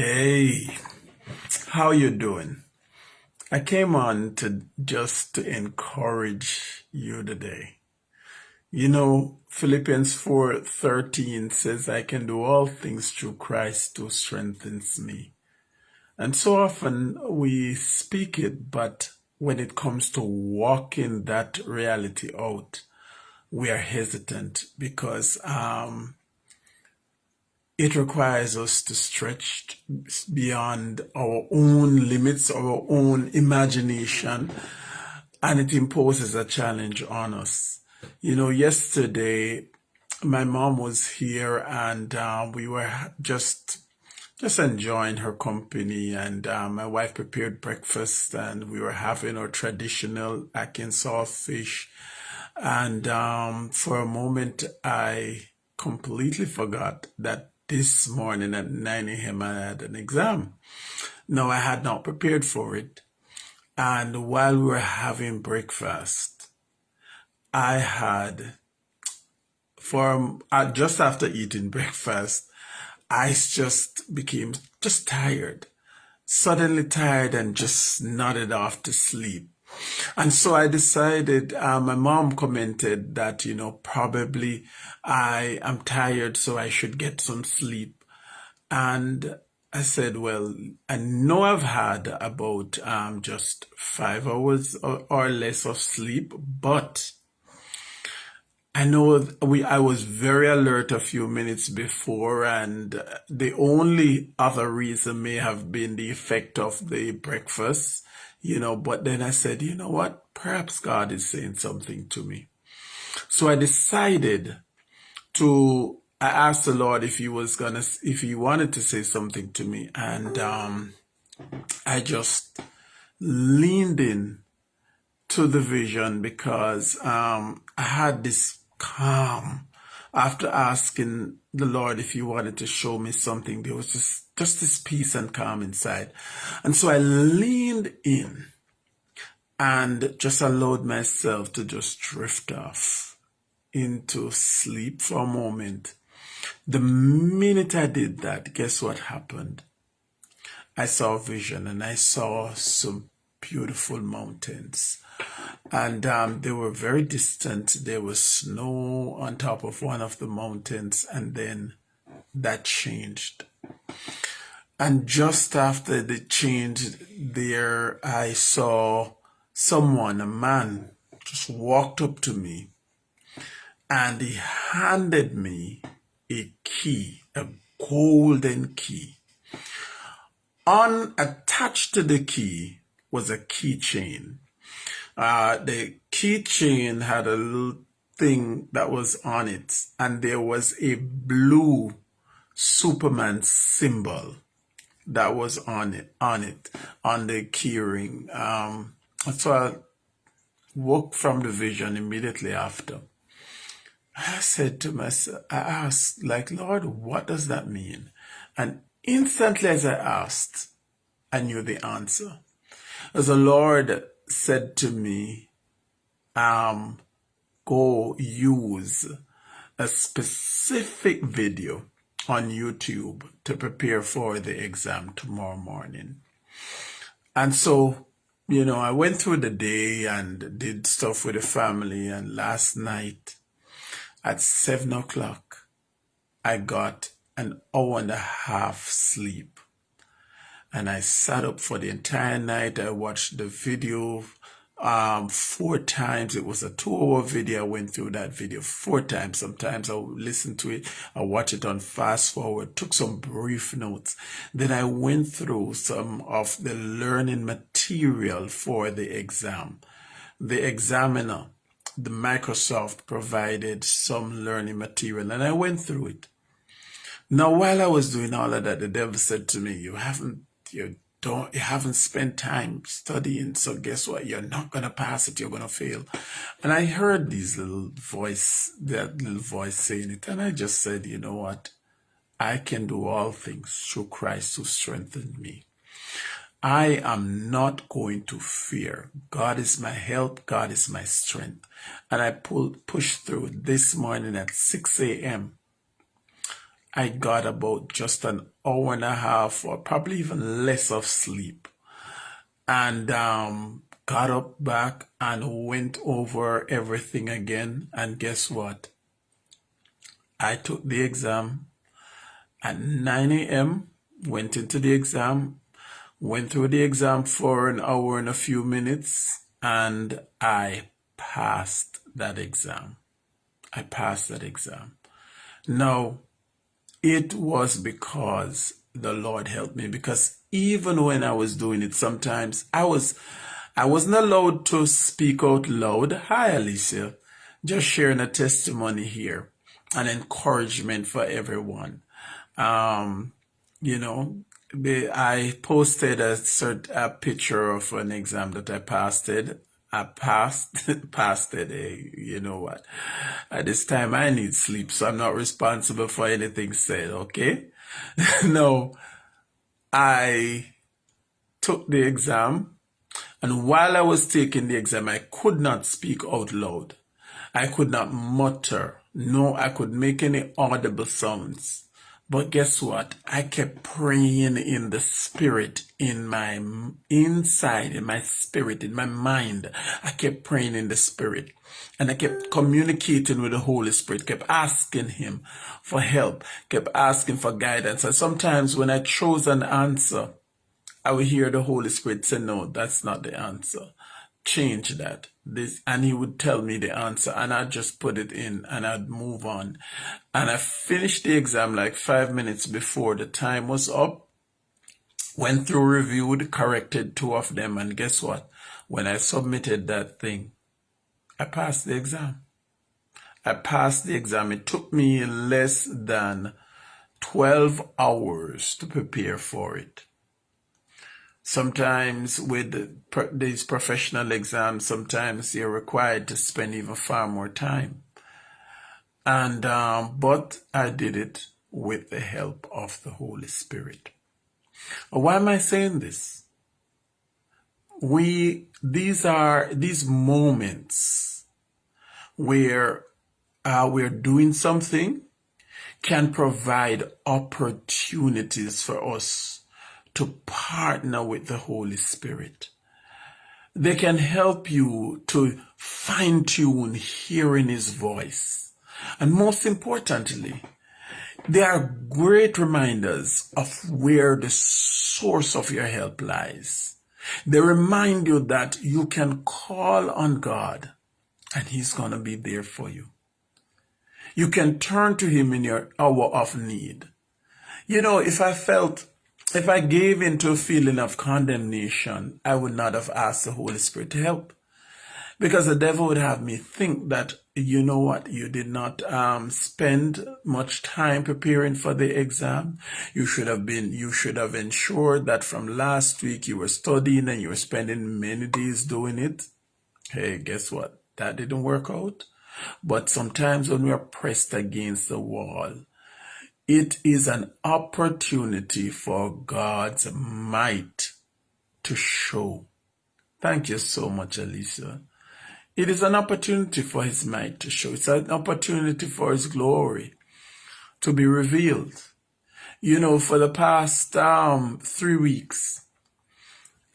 Hey, how you doing? I came on to just to encourage you today. You know, Philippians 4:13 says I can do all things through Christ who strengthens me. And so often we speak it, but when it comes to walking that reality out, we are hesitant because um, it requires us to stretch beyond our own limits, our own imagination, and it imposes a challenge on us. You know, yesterday my mom was here and uh, we were just just enjoying her company and uh, my wife prepared breakfast and we were having our traditional ackee and saltfish and um, for a moment I completely forgot that this morning at 9 a.m. I had an exam. No, I had not prepared for it. And while we were having breakfast, I had, for uh, just after eating breakfast, I just became just tired, suddenly tired and just nodded off to sleep. And so I decided, uh, my mom commented that, you know, probably I am tired, so I should get some sleep. And I said, well, I know I've had about um, just five hours or, or less of sleep, but I know we I was very alert a few minutes before, and the only other reason may have been the effect of the breakfast you know, but then I said, you know what? Perhaps God is saying something to me. So I decided to, I asked the Lord if he was gonna, if he wanted to say something to me. And, um, I just leaned in to the vision because, um, I had this calm after asking the Lord if he wanted to show me something. There was just just this peace and calm inside. And so I leaned in and just allowed myself to just drift off into sleep for a moment. The minute I did that, guess what happened? I saw a vision and I saw some beautiful mountains. And um, they were very distant. There was snow on top of one of the mountains, and then that changed. And just after the change there, I saw someone, a man, just walked up to me and he handed me a key, a golden key. Unattached to the key was a keychain. Uh, the keychain had a little thing that was on it, and there was a blue Superman symbol that was on it, on it, on the keyring. Um, so I woke from the vision immediately after. I said to myself, I asked, like, Lord, what does that mean? And instantly as I asked, I knew the answer. As the Lord said to me, um, go use a specific video on YouTube to prepare for the exam tomorrow morning. And so, you know, I went through the day and did stuff with the family. And last night at seven o'clock, I got an hour and a half sleep. And I sat up for the entire night. I watched the video um, four times. It was a two hour video. I went through that video four times. Sometimes I'll listen to it. I watch it on fast forward, took some brief notes. Then I went through some of the learning material for the exam. The examiner, the Microsoft provided some learning material and I went through it. Now, while I was doing all of that, the devil said to me, you haven't, you don't you haven't spent time studying so guess what you're not going to pass it you're going to fail and i heard these little voice that little voice saying it and i just said you know what i can do all things through christ who strengthened me I am not going to fear. God is my help. God is my strength. And I pulled, pushed through this morning at 6 a.m. I got about just an hour and a half or probably even less of sleep. And um, got up back and went over everything again. And guess what? I took the exam at 9 a.m., went into the exam, went through the exam for an hour and a few minutes, and I passed that exam. I passed that exam. Now, it was because the Lord helped me because even when I was doing it, sometimes I was, I wasn't allowed to speak out loud. Hi, Alicia. Just sharing a testimony here, an encouragement for everyone. Um, you know, I posted a, cert, a picture of an exam that I passed it. I passed, passed it. Hey, you know what? At this time, I need sleep, so I'm not responsible for anything said. Okay. no, I took the exam, and while I was taking the exam, I could not speak out loud. I could not mutter. No, I could make any audible sounds. But guess what? I kept praying in the spirit, in my inside, in my spirit, in my mind. I kept praying in the spirit. And I kept communicating with the Holy Spirit, kept asking Him for help, kept asking for guidance. And sometimes when I chose an answer, I would hear the Holy Spirit say, no, that's not the answer change that. This and he would tell me the answer and I'd just put it in and I'd move on. And I finished the exam like five minutes before the time was up went through reviewed corrected two of them and guess what? When I submitted that thing I passed the exam. I passed the exam. It took me less than 12 hours to prepare for it Sometimes with these professional exams, sometimes you're required to spend even far more time. And, um, but I did it with the help of the Holy Spirit. Why am I saying this? We, these are, these moments where uh, we're doing something can provide opportunities for us to partner with the Holy Spirit. They can help you to fine tune hearing His voice. And most importantly, they are great reminders of where the source of your help lies. They remind you that you can call on God and He's going to be there for you. You can turn to Him in your hour of need. You know, if I felt if I gave into a feeling of condemnation, I would not have asked the Holy Spirit to help. Because the devil would have me think that, you know what, you did not um, spend much time preparing for the exam. You should have been, you should have ensured that from last week you were studying and you were spending many days doing it. Hey, guess what? That didn't work out. But sometimes when we are pressed against the wall, it is an opportunity for God's might to show. Thank you so much, Alicia. It is an opportunity for his might to show. It's an opportunity for his glory to be revealed. You know, for the past um, three weeks,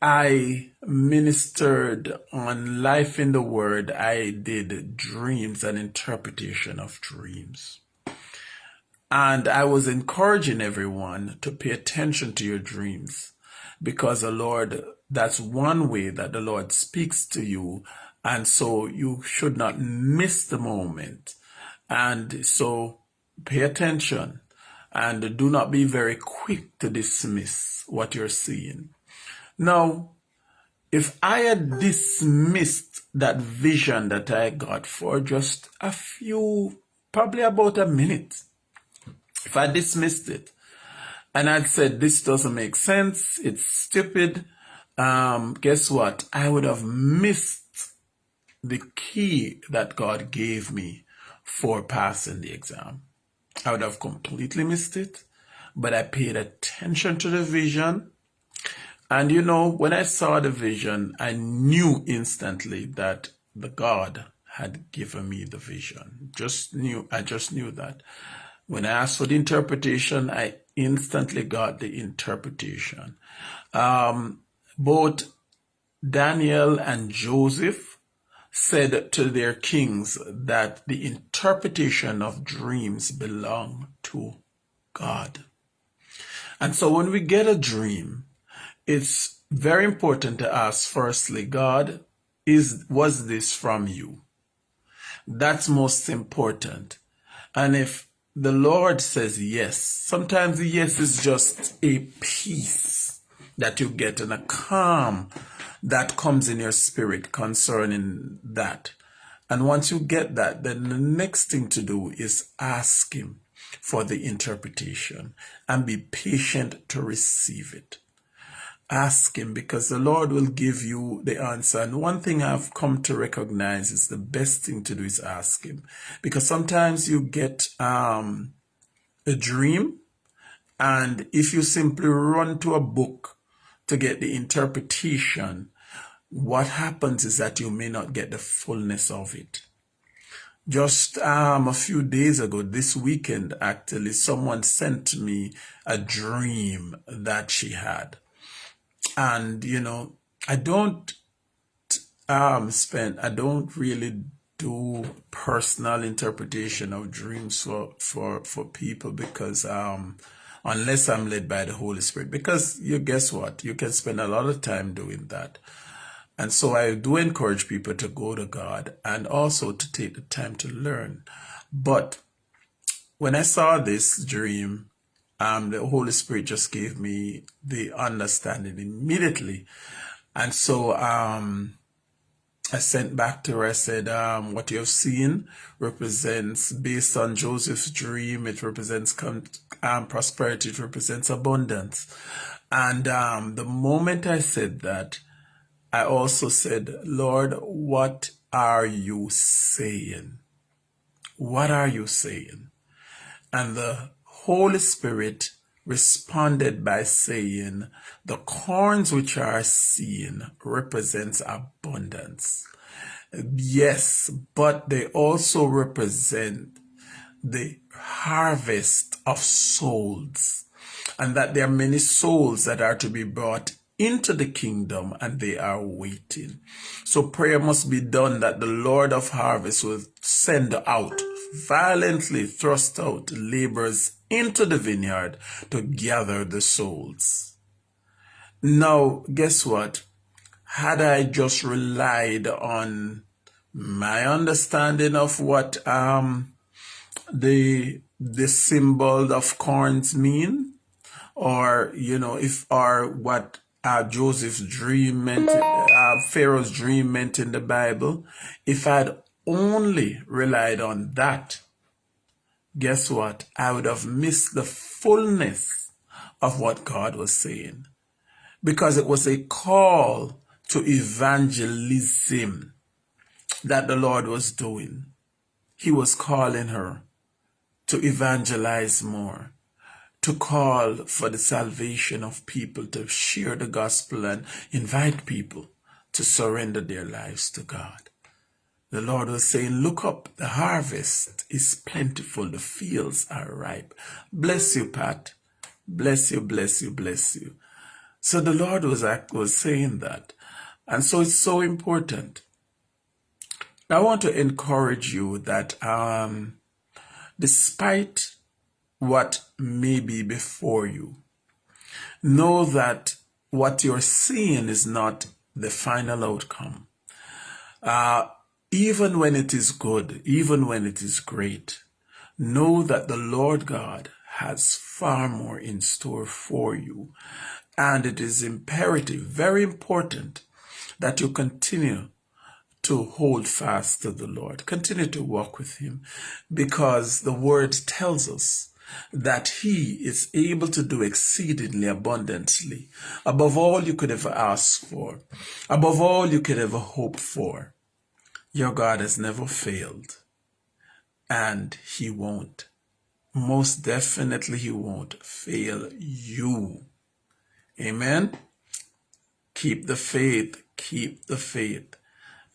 I ministered on life in the word. I did dreams and interpretation of dreams. And I was encouraging everyone to pay attention to your dreams because the Lord, that's one way that the Lord speaks to you. And so you should not miss the moment. And so pay attention and do not be very quick to dismiss what you're seeing. Now, if I had dismissed that vision that I got for just a few, probably about a minute, if I dismissed it and I'd said, this doesn't make sense, it's stupid, um, guess what? I would have missed the key that God gave me for passing the exam. I would have completely missed it, but I paid attention to the vision. And you know, when I saw the vision, I knew instantly that the God had given me the vision. Just knew, I just knew that. When I asked for the interpretation, I instantly got the interpretation. Um, both Daniel and Joseph said to their kings that the interpretation of dreams belong to God. And so when we get a dream, it's very important to ask firstly, God, is was this from you? That's most important. And if the Lord says yes, sometimes yes is just a peace that you get and a calm that comes in your spirit concerning that. And once you get that, then the next thing to do is ask Him for the interpretation and be patient to receive it. Ask Him because the Lord will give you the answer. And one thing I've come to recognize is the best thing to do is ask Him. Because sometimes you get um, a dream, and if you simply run to a book to get the interpretation, what happens is that you may not get the fullness of it. Just um, a few days ago, this weekend, actually, someone sent me a dream that she had. And, you know, I don't um, spend, I don't really do personal interpretation of dreams for, for, for people because um, unless I'm led by the Holy Spirit, because you guess what? You can spend a lot of time doing that. And so I do encourage people to go to God and also to take the time to learn. But when I saw this dream, um, the Holy Spirit just gave me the understanding immediately. And so um, I sent back to her, I said, um, what you have seen represents, based on Joseph's dream, it represents um, prosperity, it represents abundance. And um, the moment I said that, I also said, Lord, what are you saying? What are you saying? And the Holy Spirit responded by saying, the corns which are seen represents abundance. Yes, but they also represent the harvest of souls and that there are many souls that are to be brought into the kingdom and they are waiting. So prayer must be done that the Lord of harvest will send out, violently thrust out laborers into the vineyard to gather the souls. Now, guess what? Had I just relied on my understanding of what um, the the symbol of corns mean, or you know, if or what uh, Joseph's dream meant, uh, Pharaoh's dream meant in the Bible, if I'd only relied on that, guess what? I would have missed the fullness of what God was saying. Because it was a call to evangelism that the Lord was doing. He was calling her to evangelize more to call for the salvation of people, to share the gospel and invite people to surrender their lives to God. The Lord was saying, look up, the harvest is plentiful, the fields are ripe. Bless you, Pat. Bless you, bless you, bless you. So the Lord was, was saying that. And so it's so important. I want to encourage you that um, despite what may be before you. Know that what you're seeing is not the final outcome. Uh, even when it is good, even when it is great, know that the Lord God has far more in store for you. And it is imperative, very important, that you continue to hold fast to the Lord. Continue to walk with Him because the Word tells us that he is able to do exceedingly abundantly, above all you could ever ask for, above all you could ever hope for. Your God has never failed, and he won't. Most definitely he won't fail you. Amen. Keep the faith, keep the faith,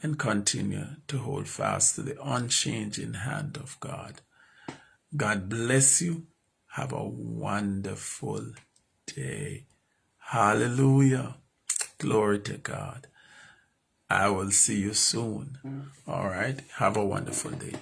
and continue to hold fast to the unchanging hand of God. God bless you. Have a wonderful day. Hallelujah. Glory to God. I will see you soon. Mm. All right. Have a wonderful day.